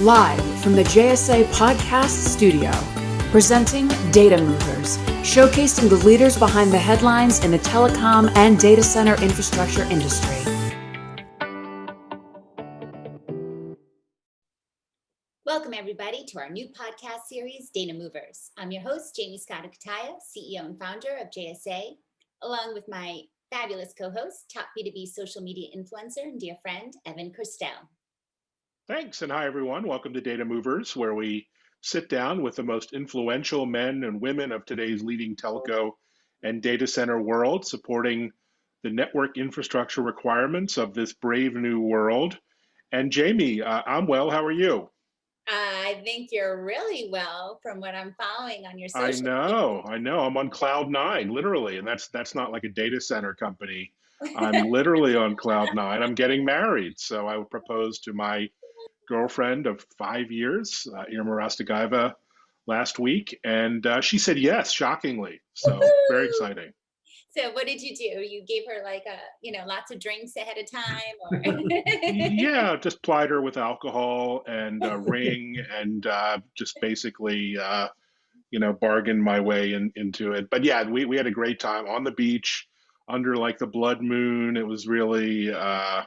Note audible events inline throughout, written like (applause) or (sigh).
Live from the JSA Podcast Studio, presenting Data Movers, showcasing the leaders behind the headlines in the telecom and data center infrastructure industry. Welcome, everybody, to our new podcast series, Data Movers. I'm your host, Jaymie Scotto Cutaia, CEO and founder of JSA, along with my fabulous co-host, top B2B social media influencer and dear friend, Evan Kirstel. Thanks, and hi everyone. Welcome to Data Movers, where we sit down with the most influential men and women of today's leading telco and data center world, supporting the network infrastructure requirements of this brave new world. And Jamie, uh, I'm well. How are you? I think you're really well from what I'm following on your social. I know, I know. I'm on cloud nine, literally, and that's that's not like a data center company. (laughs) I'm literally on cloud nine. I'm getting married, so I would propose to my girlfriend of five years, uh, Irma Rastagaeva, last week, and uh, she said yes, shockingly. So very exciting. So what did you do? You gave her like a, you know, lots of drinks ahead of time, or? (laughs) yeah, just plied her with alcohol and a ring, and uh, just basically, uh, you know, bargained my way in, into it. But yeah, we we had a great time on the beach under like the blood moon. It was really. Uh,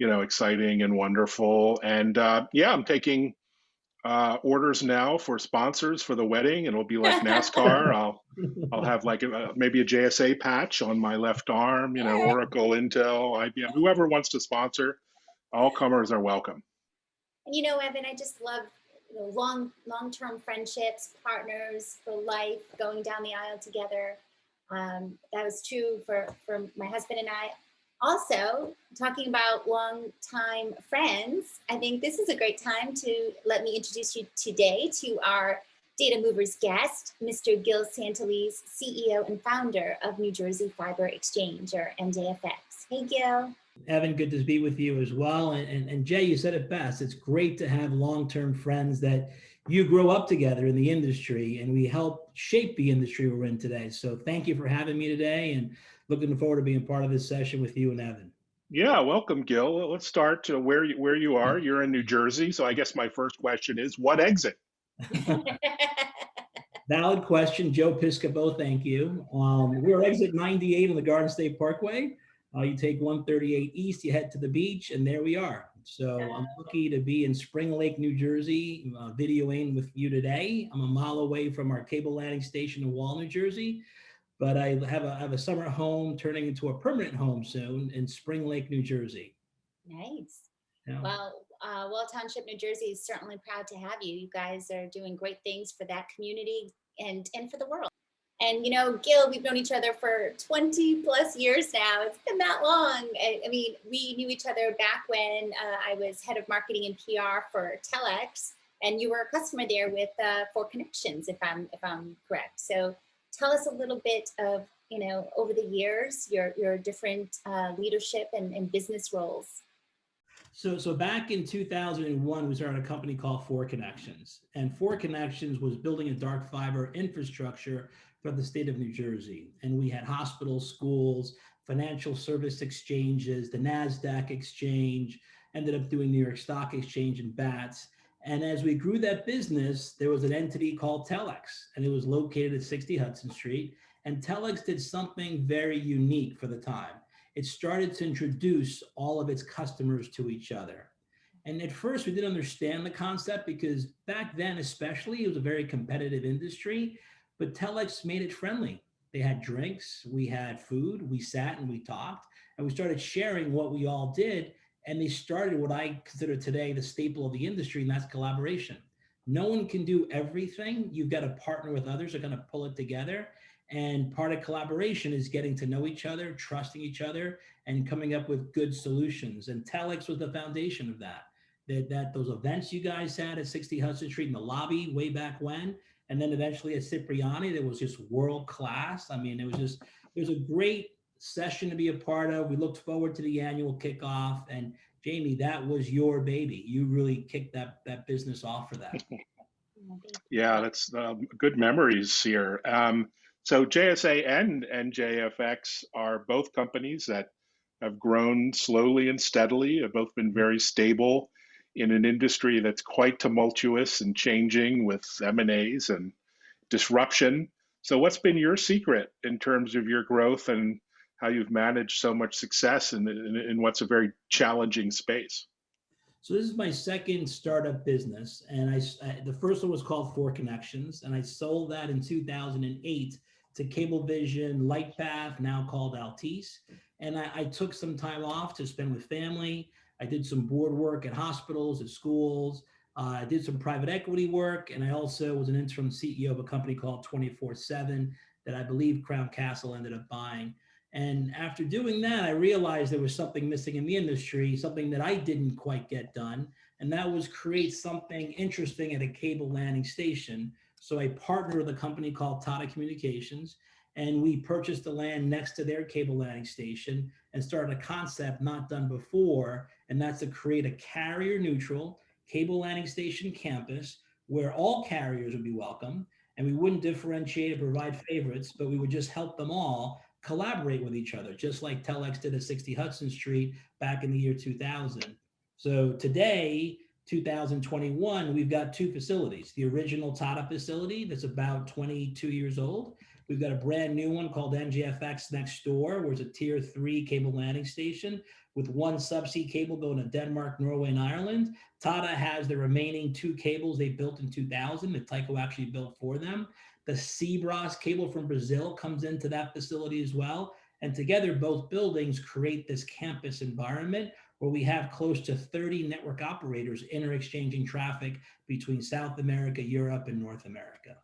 you know, exciting and wonderful. And uh, yeah, I'm taking uh, orders now for sponsors for the wedding. and It'll be like NASCAR. (laughs) I'll I'll have like a, maybe a JSA patch on my left arm. You know, (laughs) Oracle, Intel, IBM, whoever wants to sponsor. All comers are welcome. And you know, Evan, I just love you know, long long term friendships, partners for life, going down the aisle together. Um, that was true for for my husband and I also talking about long-time friends, I think this is a great time to let me introduce you today to our Data Movers guest, Mr. Gil Santaliz, CEO and founder of New Jersey Fiber Exchange or NJFX. Hey, Gil. Evan, good to be with you as well. And, and, and Jay, you said it best. It's great to have long-term friends that you grow up together in the industry and we help shape the industry we're in today. So thank you for having me today. And looking forward to being part of this session with you and Evan. Yeah, welcome, Gil. Let's start to where you, where you are. (laughs) You're in New Jersey, so I guess my first question is, what exit? (laughs) (laughs) Valid question, Joe Piscopo. Thank you. Um, we're exit 98 on the Garden State Parkway. Uh, you take 138 east, you head to the beach, and there we are. So I'm lucky to be in Spring Lake, New Jersey, uh, videoing with you today. I'm a mile away from our cable landing station in Wall, New Jersey but I have a, I have a summer home turning into a permanent home soon in Spring Lake, New Jersey. Nice. Yeah. Well, uh, Wall Township, New Jersey is certainly proud to have you. You guys are doing great things for that community and, and for the world. And you know, Gil, we've known each other for 20 plus years now. It's been that long. I, I mean, we knew each other back when uh, I was head of marketing and PR for Telx, and you were a customer there with uh, Four Connections, if I'm if I'm correct. So tell us a little bit of, you know, over the years, your, your different uh, leadership and, and business roles. So, so back in 2001, we started a company called Four Connections. And Four Connections was building a dark fiber infrastructure for the state of New Jersey. And we had hospitals, schools, financial service exchanges, the NASDAQ exchange, ended up doing New York Stock Exchange and BATS. And as we grew that business, there was an entity called Telx, and it was located at 60 Hudson Street. And Telx did something very unique for the time. It started to introduce all of its customers to each other. And at first, we didn't understand the concept because back then, especially, it was a very competitive industry. But Telx made it friendly. They had drinks, we had food, we sat and we talked, and we started sharing what we all did and they started what I consider today the staple of the industry, and that's collaboration. No one can do everything. You've got to partner with others. They're going to pull it together. And part of collaboration is getting to know each other, trusting each other, and coming up with good solutions. And Telx was the foundation of that. That, that those events you guys had at 60 Hudson Street in the lobby way back when, and then eventually at Cipriani, that was just world class. I mean, it was just, it was a great session to be a part of. We looked forward to the annual kickoff. And Jamie, that was your baby. You really kicked that, that business off for that. (laughs) yeah, that's um, good memories here. Um, so JSA and NJFX are both companies that have grown slowly and steadily, have both been very stable in an industry that's quite tumultuous and changing with M&As and disruption. So what's been your secret in terms of your growth and how you've managed so much success in, in, in what's a very challenging space? So this is my second startup business, and I, I, the first one was called Four Connections, and I sold that in 2008 to Cablevision Lightpath, now called Altice. And I, I, took some time off to spend with family. I did some board work at hospitals, at schools. Uh, I did some private equity work, and I also was an interim CEO of a company called 24/7 that I believe Crown Castle ended up buying. And after doing that, I realized there was something missing in the industry, something that I didn't quite get done. And that was create something interesting at a cable landing station. So I partnered with a company called Tata Communications, and we purchased the land next to their cable landing station and started a concept not done before. And that's to create a carrier neutral cable landing station campus where all carriers would be welcome. And we wouldn't differentiate or provide favorites, but we would just help them all collaborate with each other, just like Telx did at 60 Hudson Street back in the year 2000. So today, 2021, we've got two facilities. The original Tata facility that's about 22 years old. We've got a brand new one called NJFX next door, where it's a tier three cable landing station with one subsea cable going to Denmark, Norway, and Ireland. Tata has the remaining two cables they built in 2000 that Tyco actually built for them. The Seabras cable from Brazil comes into that facility as well. And together, both buildings create this campus environment where we have close to 30 network operators inter-exchanging traffic between South America, Europe, and North America.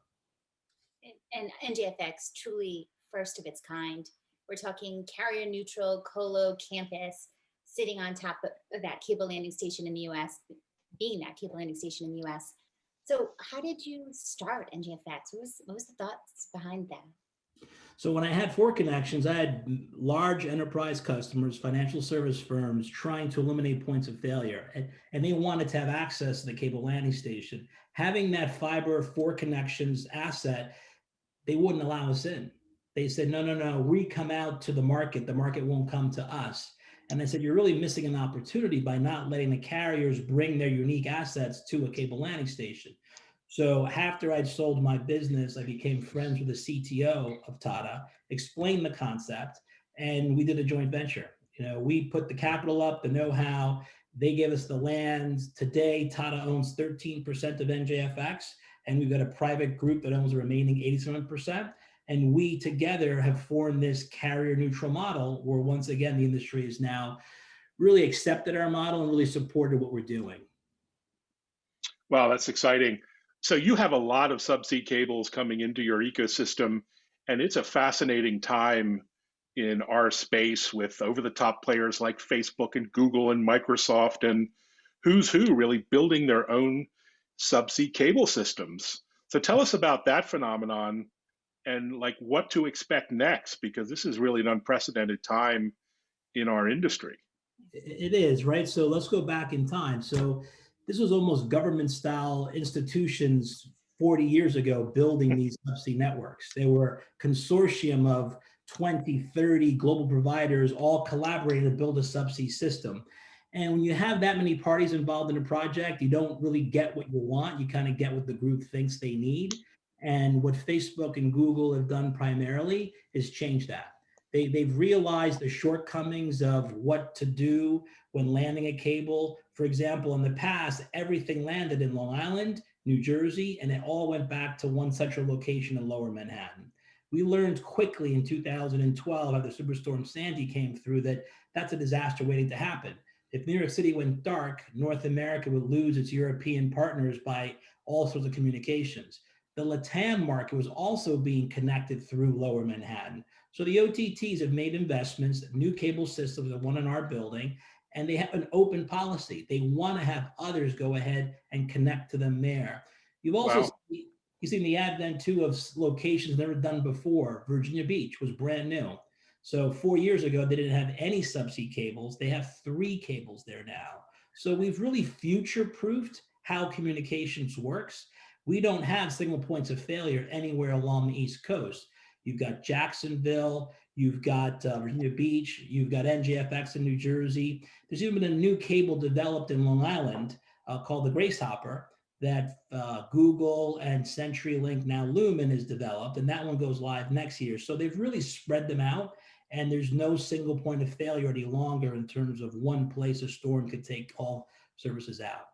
And, and NJFX, truly first of its kind. We're talking carrier neutral colo campus sitting on top of that cable landing station in the US, being that cable landing station in the US. So how did you start NJFX? What was, what was the thoughts behind that? So when I had four connections, I had large enterprise customers, financial service firms trying to eliminate points of failure. And, and they wanted to have access to the cable landing station. Having that fiber four connections asset, they wouldn't allow us in. They said, no, no, no, we come out to the market. The market won't come to us. And I said, you're really missing an opportunity by not letting the carriers bring their unique assets to a cable landing station. So after I'd sold my business, I became friends with the CTO of Tata, explained the concept, and we did a joint venture. You know, we put the capital up, the know-how, they gave us the land. Today, Tata owns 13% of NJFX, and we've got a private group that owns the remaining 87%. And we together have formed this carrier neutral model where once again, the industry has now really accepted our model and really supported what we're doing. Wow, that's exciting. So you have a lot of subsea cables coming into your ecosystem and it's a fascinating time in our space with over the top players like Facebook and Google and Microsoft and who's who really building their own subsea cable systems. So tell us about that phenomenon and like what to expect next because this is really an unprecedented time in our industry. It is right? So let's go back in time. So this was almost government style institutions 40 years ago building (laughs) these subsea networks. They were consortium of 20 30 global providers all collaborating to build a subsea system. And when you have that many parties involved in a project you don't really get what you want. You kind of get what the group thinks they need and what Facebook and Google have done primarily is change that. They, they've realized the shortcomings of what to do when landing a cable. For example, in the past, everything landed in Long Island, New Jersey, and it all went back to one central location in lower Manhattan. We learned quickly in 2012 after Superstorm Sandy came through that that's a disaster waiting to happen. If New York City went dark, North America would lose its European partners by all sorts of communications the LATAM market was also being connected through lower Manhattan. So the OTTs have made investments, new cable systems, the one in our building, and they have an open policy. They want to have others go ahead and connect to them there. You've also wow. seen, you've seen the advent too of locations never done before. Virginia Beach was brand new. So four years ago, they didn't have any subsea cables. They have three cables there now. So we've really future-proofed how communications works. We don't have single points of failure anywhere along the East Coast. You've got Jacksonville, you've got uh, Virginia Beach, you've got NJFX in New Jersey. There's even been a new cable developed in Long Island uh, called the Grace Hopper that uh, Google and CenturyLink, now Lumen, has developed, and that one goes live next year. So they've really spread them out, and there's no single point of failure any longer in terms of one place a storm could take all services out.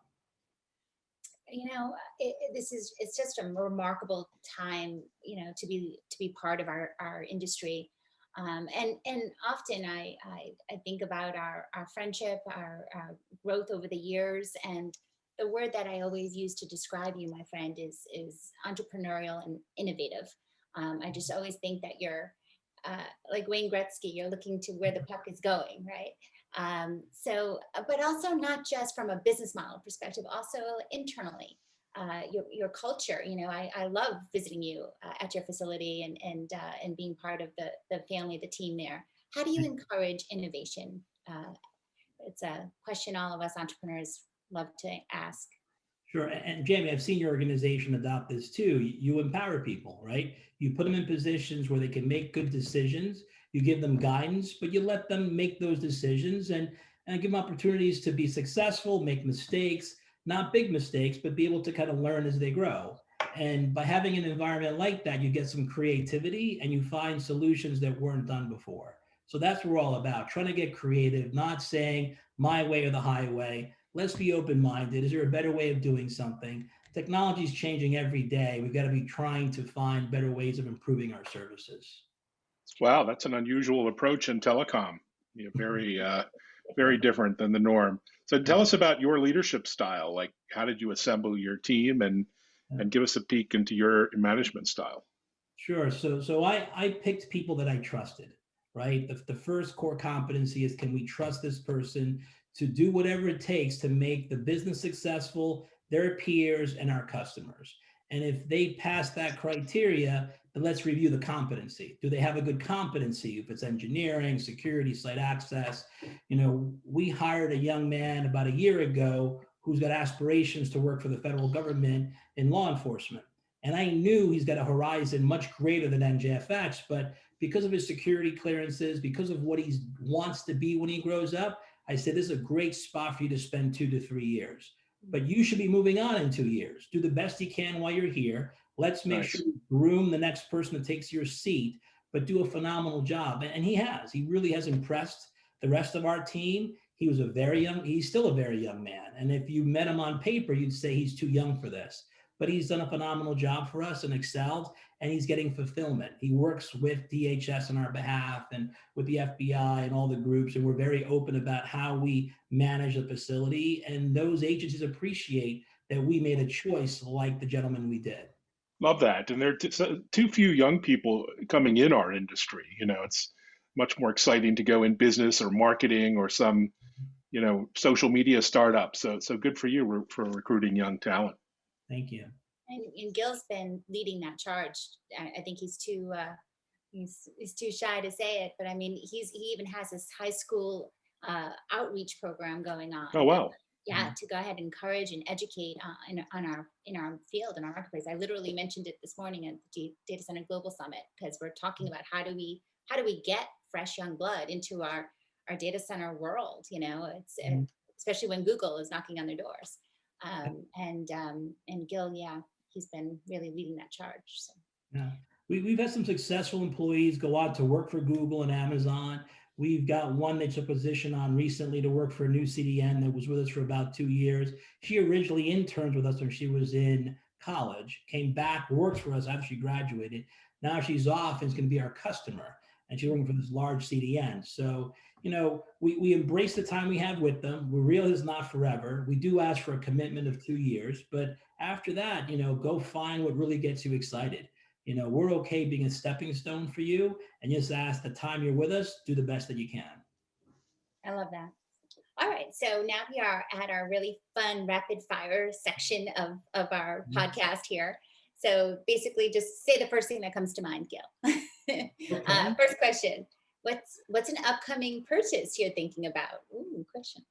You know, it, it- this is it's just a remarkable time, you know, to be to be part of our our industry. Um, and and often I, I I think about our our friendship, our, our growth over the years, and the word that I always use to describe you, my friend, is is entrepreneurial and innovative. Um, I just always think that you're uh, like Wayne Gretzky. You're looking to where the puck is going, right? Um, so, uh, but also not just from a business model perspective, also internally. Uh, your, your culture, you know, I, I love visiting you uh, at your facility and and uh, and being part of the the family, the team there. How do you encourage innovation? Uh, it's a question all of us entrepreneurs love to ask. Sure. And Jamie, I've seen your organization adopt this too. You empower people, right? You put them in positions where they can make good decisions. You give them guidance, but you let them make those decisions and, and give them opportunities to be successful, make mistakes, not big mistakes, but be able to kind of learn as they grow. And by having an environment like that, you get some creativity and you find solutions that weren't done before. So that's what we're all about, trying to get creative, not saying my way or the highway. Let's be open-minded. Is there a better way of doing something? Technology is changing every day. We've got to be trying to find better ways of improving our services. Wow, that's an unusual approach in telecom. You know, very, (laughs) uh, very different than the norm. So tell us about your leadership style. Like, how did you assemble your team, and and give us a peek into your management style? Sure. So, so I, I picked people that I trusted, right? The, the first core competency is can we trust this person to do whatever it takes to make the business successful, their peers, and our customers. And if they pass that criteria, let's review the competency. Do they have a good competency? If it's engineering, security, site access, you know, we hired a young man about a year ago who's got aspirations to work for the federal government in law enforcement. And I knew he's got a horizon much greater than NJFX, but because of his security clearances, because of what he wants to be when he grows up, I said, this is a great spot for you to spend two to three years. But you should be moving on in two years. Do the best you can while you're here. Let's make Nice. sure you groom the next person that takes your seat, but do a phenomenal job. And- And he has. He really has impressed the rest of our team. He was a very young, he's still a very young man. And if you met him on paper, you'd say he's too young for this. But he's done a phenomenal job for us and excelled, and he's getting fulfillment. He works with DHS on our behalf and with the FBI and all the groups, and we're very open about how we manage the facility. And those agencies appreciate that we made a choice like the gentleman we did. Love that. And there are t- so- too few young people coming in our industry. You know, it's much more exciting to go in business or marketing or some, you know, social media startup. So, so good for you re- for recruiting young talent. Thank you. And, and Gil's been leading that charge. I, I think he's too uh, he's he's too shy to say it, but I mean he's he even has this high school uh, outreach program going on. Oh, wow. Yeah, to go ahead and encourage and educate uh, in, on our in our field in our marketplace. I literally mentioned it this morning at the Data Center Global Summit because we're talking about how do we how do we get fresh young blood into our our data center world. You know, it's uh, Mhm. especially when Google is knocking on their doors. Um, and um, and Gil, yeah, he's been really leading that charge. So. Yeah. We, we've had some successful employees go out to work for Google and Amazon. We've got one that took position on recently to work for a new CDN that was with us for about two years. She originally interned with us when she was in college, came back, worked for us after she graduated. Now she's off and is going to be our customer. And she's working for this large CDN. So, you know, we, we embrace the time we have with them. We realize it's not forever. We do ask for a commitment of two years, but after that, you know, go find what really gets you excited. You know, we're okay being a stepping stone for you and just ask the time you're with us, do the best that you can. I love that. All right, so now we are at our really fun rapid fire section of, of our Mhm. podcast here. So basically just say the first thing that comes to mind, Gil. (laughs) uh, first question, what's what's an upcoming purchase you're thinking about? Ooh, question.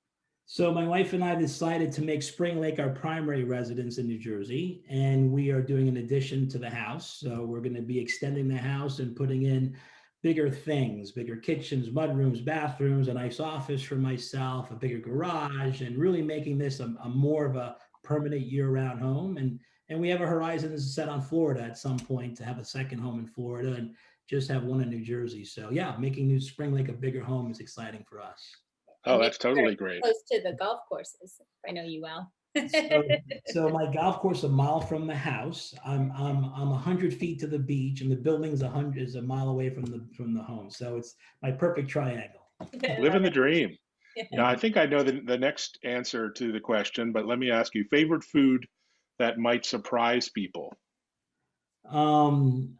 So my wife and I decided to make Spring Lake our primary residence in New Jersey, and we are doing an addition to the house. So we're going to be extending the house and putting in bigger things, bigger kitchens, mudrooms, bathrooms, a nice office for myself, a bigger garage, and really making this a, a more of a permanent year-round home. And and we have a horizon set on Florida at some point to have a second home in Florida and just have one in New Jersey. So yeah, making New Spring Lake a bigger home is exciting for us. Oh, that's totally great. Close to the golf courses. I know you well. so, (laughs) so, my golf course a mile from the house. I'm I'm I'm hundred feet to the beach, and the building's a hundred is a mile away from the from the home. So it's my perfect triangle. (laughs) Living the dream. (laughs) Now I think I know the the next answer to the question, but let me ask you: favorite food that might surprise people? Um,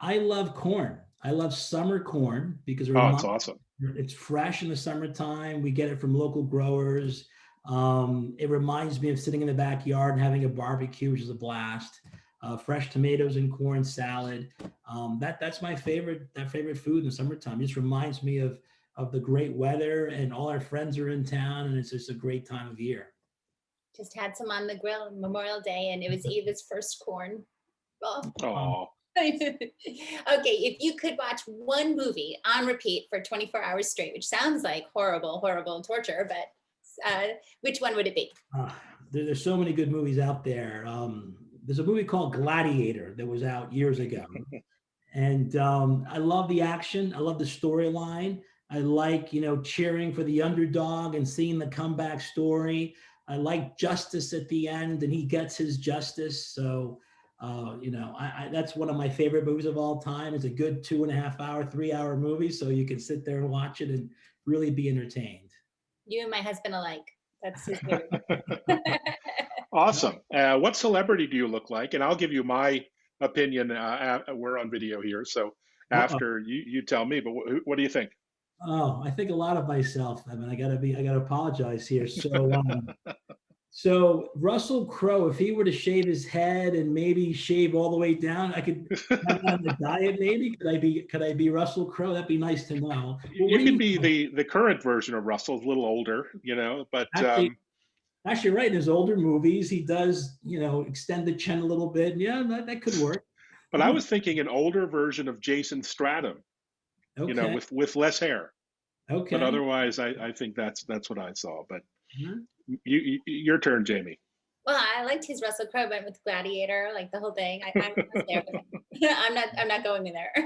I love corn. I love summer corn because oh, it's awesome. It's fresh in the summertime. We get it from local growers. Um, it reminds me of sitting in the backyard and having a barbecue, which is a blast. Uh, fresh tomatoes and corn salad. Um, that that's my favorite that favorite food in the summertime. It just reminds me of of the great weather and all our friends are in town and it's just a great time of year. Just had some on the grill Memorial Day and it was (laughs) Eva's first corn. Oh. (laughs) okay, if you could watch one movie on repeat for 24 hours straight, which sounds like horrible, horrible torture, but uh, which one would it be? Uh, there, there's so many good movies out there. Um, there's a movie called Gladiator that was out years ago. (laughs) and um, I love the action. I love the storyline. I like, you know, cheering for the underdog and seeing the comeback story. I like justice at the end and he gets his justice. So, uh, you know, I, I, that's one of my favorite movies of all time. It's a good two and a half hour, three hour movie. So you can sit there and watch it and really be entertained you and my husband alike. That's his (laughs) (laughs) awesome. Uh, what celebrity do you look like? And I'll give you my opinion. Uh, we're on video here, so after you you tell me. But what do you think? Oh, I think a lot of myself. I mean, I gotta be. I gotta apologize here. So, um, (laughs) so Russell Crowe, if he were to shave his head and maybe shave all the way down, I could (laughs) on the diet. Maybe could I be? Could I be Russell Crowe? That'd be nice to know. Well, you could be the the current version of Russell, a little older, you know. But actually, um, actually, right in his older movies, he does you know extend the chin a little bit. Yeah, that, that could work. But I was thinking an older version of Jason Statham, okay. you know, with with less hair. Okay. But otherwise, I I think that's that's what I saw. But. Mm -hmm you, you, your turn, Jamie. Well, I liked his Russell Crowe, but with Gladiator, like the whole thing. I, am there, (laughs) I'm not. I'm not going in there. (laughs)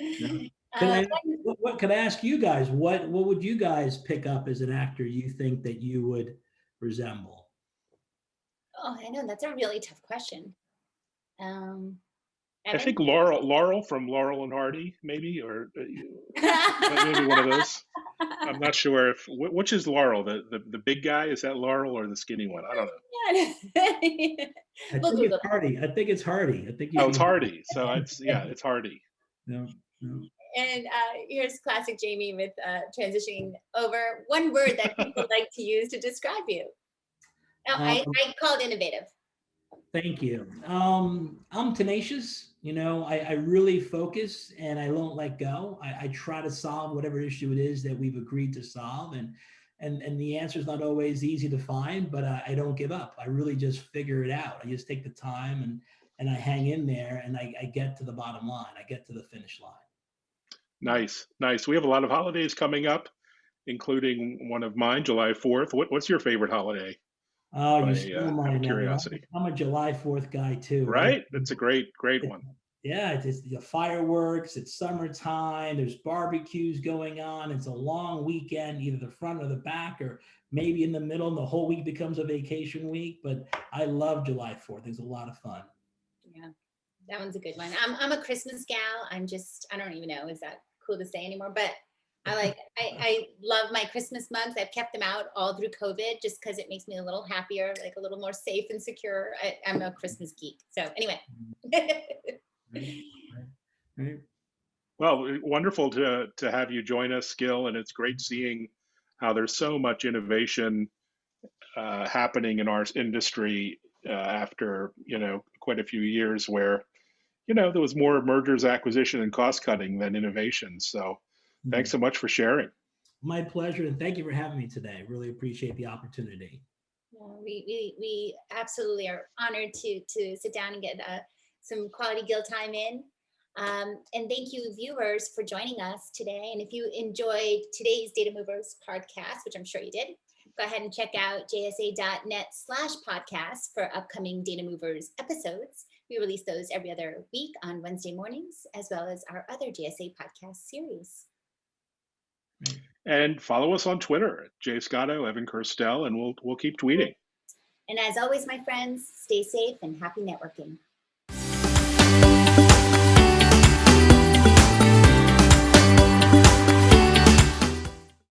can, I, uh, what, can I ask you guys? What What would you guys pick up as an actor you think that you would resemble? Oh, I know that's a really tough question. Um, I think Laurel, Laurel from Laurel and Hardy, maybe, or uh, (laughs) maybe one of those. I'm (laughs) not sure if which is Laurel, the, the the big guy. Is that Laurel or the skinny one? I don't know. I think it's Hardy. I think it's Hardy. I think. Oh, it's Hardy. So it's (laughs) yeah, it's Hardy. No, no. And uh, here's classic Jamie with uh, transitioning over one word that people (laughs) like to use to describe you. No, um, I, I called innovative. Thank you. Um, I'm tenacious. You know, I, I, really focus and I won't let go. I, I, try to solve whatever issue it is that we've agreed to solve. And and and the answer is not always easy to find, but I, I, don't give up. I really just figure it out. I just take the time and and I hang in there and I, I get to the bottom line. I get to the finish line. Nice, nice. We have a lot of holidays coming up, including one of mine, July 4th. What, what's your favorite holiday? Oh, you still uh, my curiosity. I'm a July 4th guy too. Right? That's a great, great one. Yeah, it's, it's the fireworks, it's summertime, there's barbecues going on. It's a long weekend, either the front or the back, or maybe in the middle, and the whole week becomes a vacation week. But I love July 4th. It's a lot of fun. Yeah, that one's a good one. I'm, I'm a Christmas gal. I'm just, I don't even know, is that cool to say anymore? But I like I, I love my Christmas mugs. I've kept them out all through COVID just because it makes me a little happier, like a little more safe and secure. I, am a Christmas geek. So anyway. (laughs) Well, wonderful to to have you join us, Gil, and it's great seeing how there's so much innovation uh, happening in our industry uh, after you know quite a few years where you know there was more mergers, acquisition, and cost cutting than innovation. So Thanks so much for sharing. My pleasure, and thank you for having me today. Really appreciate the opportunity. we, we, we absolutely are honored to, to sit down and get uh, some quality Gil time in. Um, and thank you viewers for joining us today. And if you enjoyed today's Data Movers podcast, which I'm sure you did, go ahead and check out jsa.net slash podcast for upcoming Data Movers episodes. We release those every other week on Wednesday mornings, as well as our other JSA podcast series. And follow us on Twitter Jay Scotto, Evan Kirstel, and we'll we'll keep tweeting. And as always, my friends, stay safe and happy networking.